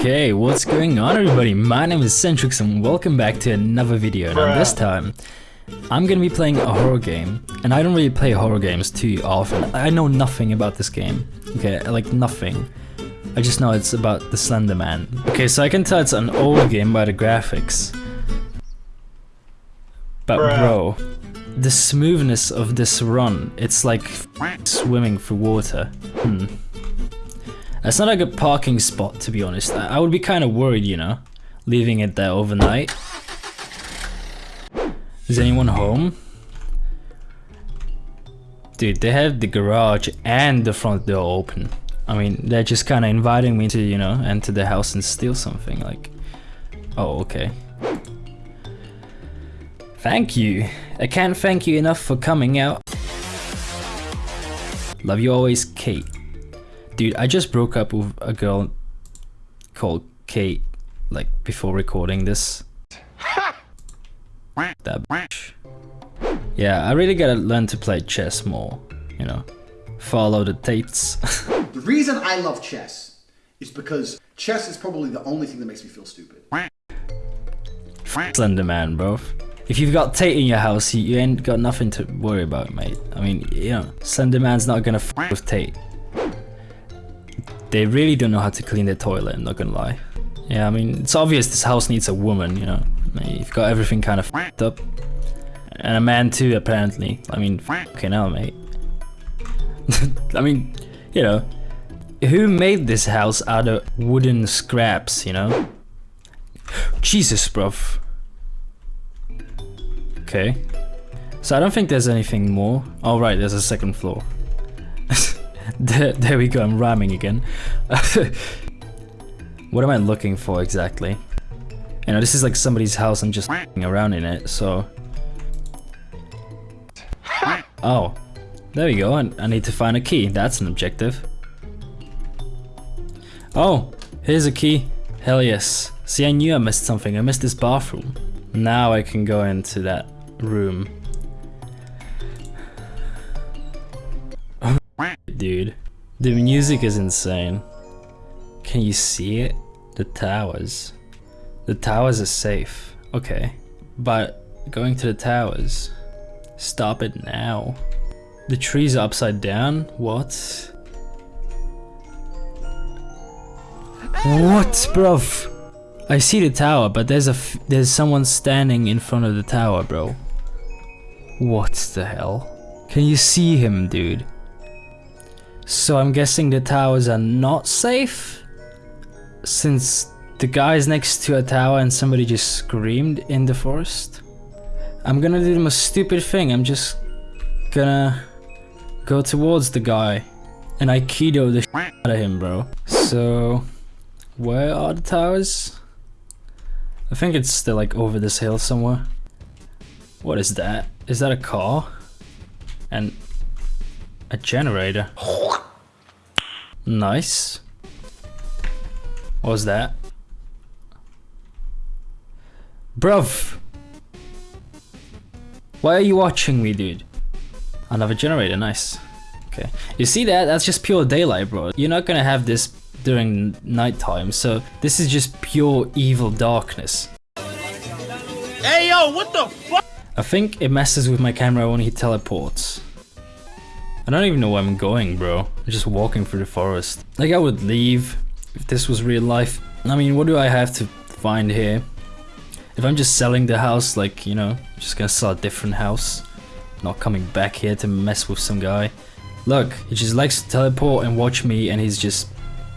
Okay, what's going on everybody? My name is Centrix and welcome back to another video. Now this time, I'm gonna be playing a horror game. And I don't really play horror games too often. I know nothing about this game. Okay, like nothing. I just know it's about the Slender Man. Okay, so I can tell it's an old game by the graphics. But bro, the smoothness of this run, it's like swimming through water. Hmm. That's not a good parking spot, to be honest. I, would be kind of worried, you know, leaving it there overnight. Is anyone home? Dude, they have the garage and the front door open. I mean, they're just kind of inviting me to, you know, enter the house and steal something, like... Oh, okay. Thank you. I can't thank you enough for coming out. Love you always, Kate. Dude, I just broke up with a girl called Kate, like, before recording this. that bitch. Yeah, I really gotta learn to play chess more, you know. Follow the Tates. the reason I love chess is because chess is probably the only thing that makes me feel stupid. Slender man, bro. If you've got Tate in your house, you, you ain't got nothing to worry about, mate. I mean, you know, Slender man's not gonna f with Tate. They really don't know how to clean their toilet, I'm not gonna lie. Yeah, I mean, it's obvious this house needs a woman, you know. You've got everything kind of f***ed up. And a man too, apparently. I mean, fucking hell, mate. I mean, you know, who made this house out of wooden scraps, you know? Jesus, bruv. Okay. So I don't think there's anything more. Oh, right, there's a second floor. there, there we go, I'm rhyming again. what am I looking for exactly? You know, this is like somebody's house, I'm just around in it, so... Oh, there we go, I, I need to find a key, that's an objective. Oh, here's a key. Hell yes. See, I knew I missed something, I missed this bathroom. Now I can go into that room. Dude, the music is insane. Can you see it? The towers. The towers are safe. Okay. But going to the towers. Stop it now. The trees are upside down? What? What, bruv? I see the tower, but there's a there's someone standing in front of the tower, bro. What the hell? Can you see him, dude? So I'm guessing the towers are not safe? Since the guy's next to a tower and somebody just screamed in the forest? I'm gonna do the most stupid thing, I'm just gonna go towards the guy and Aikido the shit out of him, bro. So, where are the towers? I think it's still like over this hill somewhere. What is that? Is that a car? And a generator. Nice. What was that? Bruv! Why are you watching me, dude? Another generator, nice. Okay. You see that? That's just pure daylight, bro. You're not gonna have this during nighttime, so this is just pure evil darkness. Hey yo, what the fuck? I think it messes with my camera when he teleports. I don't even know where I'm going, bro. I'm just walking through the forest. Like I would leave if this was real life. I mean, what do I have to find here? If I'm just selling the house, like, you know, just gonna sell a different house. Not coming back here to mess with some guy. Look, he just likes to teleport and watch me and he's just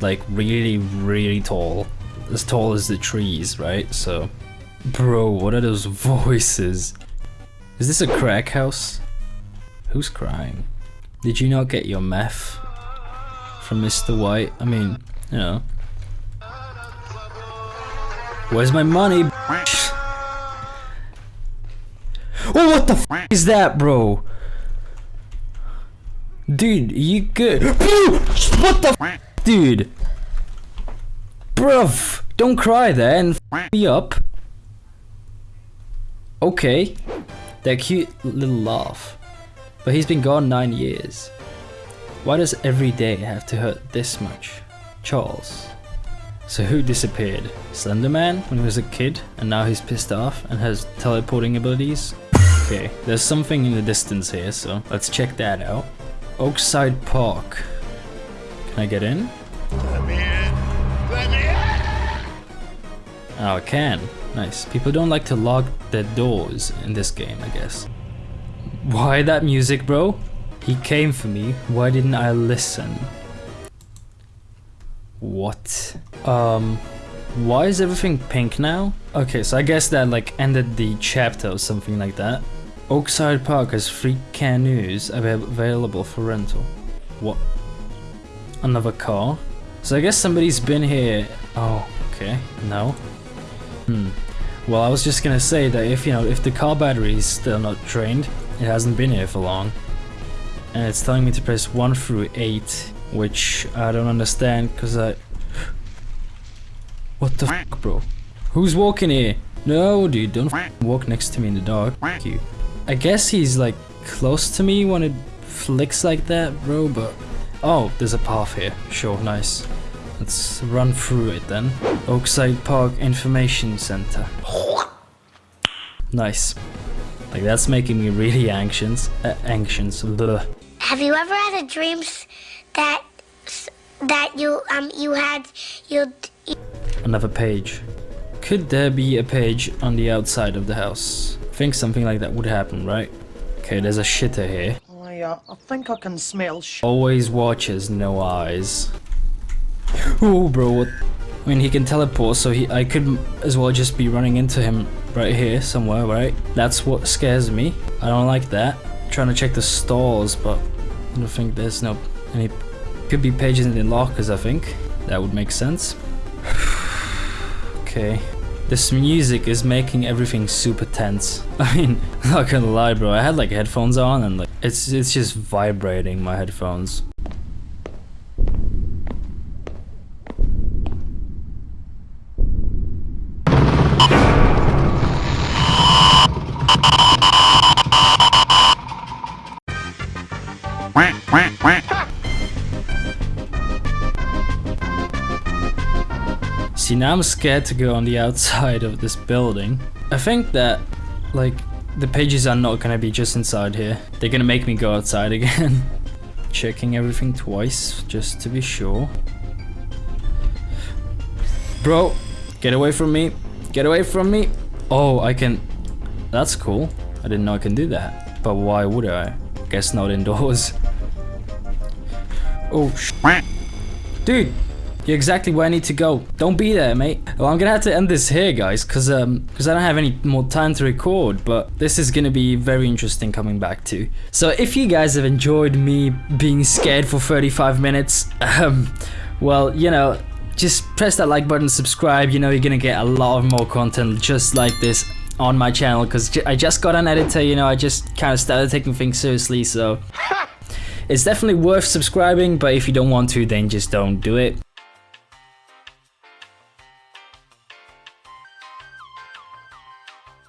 like really, really tall. As tall as the trees, right? So, bro, what are those voices? Is this a crack house? Who's crying? Did you not get your meth from Mr. White? I mean, you know. Where's my money? Oh, what the f is that, bro? Dude, you good? what the f dude? Bruv, don't cry there and f me up. Okay, that cute little laugh. But he's been gone nine years. Why does every day have to hurt this much? Charles. So who disappeared? Slenderman when he was a kid and now he's pissed off and has teleporting abilities? Okay, there's something in the distance here, so let's check that out. Oakside Park. Can I get in? Let me in. Let me in. Oh, I can. Nice. People don't like to lock their doors in this game, I guess. Why that music, bro? He came for me. Why didn't I listen? What? Um, why is everything pink now? Okay, so I guess that like ended the chapter or something like that. Oakside Park has three canoes avail- available for rental. What? Another car? So I guess somebody's been here. Oh, okay. No. Hmm. Well, I was just gonna say that if you know if the car battery is still not drained, it hasn't been here for long, and it's telling me to press one through eight, which I don't understand because I. What the fuck, bro? Who's walking here? No, dude, don't walk next to me in the dark. Fuck you. I guess he's like close to me when it flicks like that, bro. But oh, there's a path here. Sure, nice. Let's run through it then. Oakside Park Information Center. Nice. Like that's making me really anxious. Uh, anxious. Blah. Have you ever had a dream that that you um you had you Another page. Could there be a page on the outside of the house? I think something like that would happen, right? Okay, there's a shitter here. I, uh, I think I can smell sh- Always watches, no eyes. Oh, bro, what? I mean, he can teleport, so he I could as well just be running into him right here somewhere, right? That's what scares me. I don't like that. trying to check the stalls, but I don't think there's no any. Could be pages in the lockers, I think. That would make sense. okay. This music is making everything super tense. I mean, not gonna lie, bro. I had like headphones on and like it's it's just vibrating my headphones. See, now I'm scared to go on the outside of this building. I think that, like, the pages are not gonna be just inside here. They're gonna make me go outside again. Checking everything twice, just to be sure. Bro, get away from me. Get away from me. Oh, I can... That's cool. I didn't know I can do that. But why would I? Guess not indoors. Oh, sh Dude, you're exactly where I need to go. Don't be there, mate. Well, I'm gonna have to end this here, guys, because um, because I don't have any more time to record. But this is gonna be very interesting coming back to. So if you guys have enjoyed me being scared for 35 minutes, um, well, you know, just press that like button, subscribe. You know, you're gonna get a lot of more content just like this on my channel because I just got an editor. You know, I just kind of started taking things seriously, so. It's definitely worth subscribing, but if you don't want to, then just don't do it.